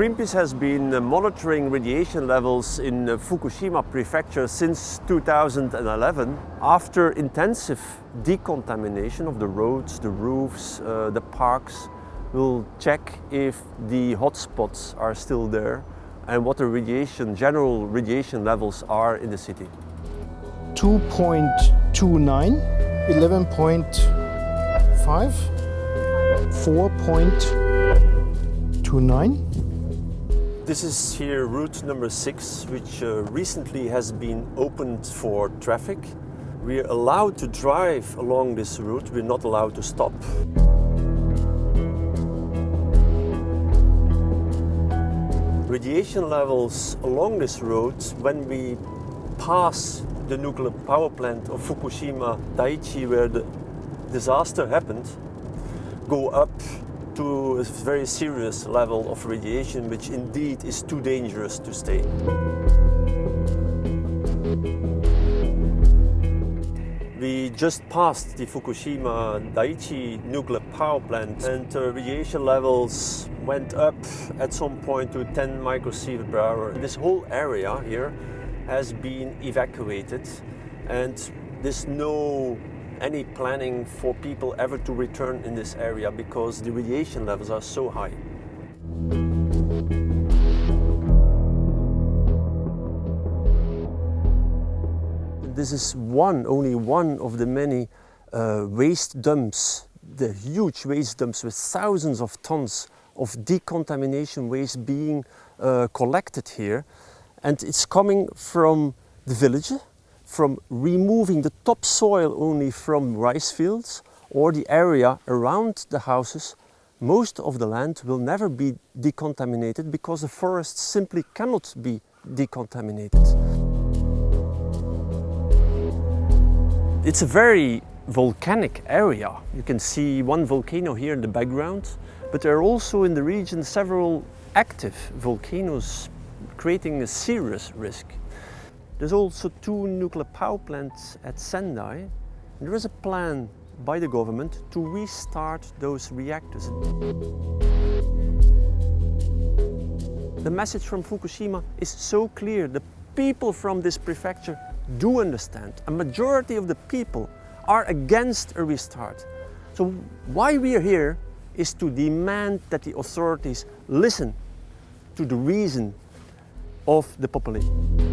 Greenpeace has been uh, monitoring radiation levels in uh, Fukushima prefecture since 2011 after intensive decontamination of the roads, the roofs, uh, the parks. We'll check if the hotspots are still there and what the radiation, general radiation levels are in the city. 2.29, 11.5, 4.29. This is here route number six, which uh, recently has been opened for traffic. We're allowed to drive along this route, we're not allowed to stop. Radiation levels along this road, when we pass the nuclear power plant of Fukushima Daiichi, where the disaster happened, go up to a very serious level of radiation, which indeed is too dangerous to stay. We just passed the Fukushima Daiichi nuclear power plant and uh, radiation levels went up at some point to 10 microsievert per hour. This whole area here has been evacuated and there's no any planning for people ever to return in this area because the radiation levels are so high. This is one, only one of the many uh, waste dumps, the huge waste dumps with thousands of tons of decontamination waste being uh, collected here. And it's coming from the village, from removing the topsoil only from rice fields or the area around the houses, most of the land will never be decontaminated because the forest simply cannot be decontaminated. It's a very volcanic area. You can see one volcano here in the background, but there are also in the region several active volcanoes creating a serious risk. There's also two nuclear power plants at Sendai. There is a plan by the government to restart those reactors. The message from Fukushima is so clear. The people from this prefecture do understand. A majority of the people are against a restart. So why we are here is to demand that the authorities listen to the reason of the population.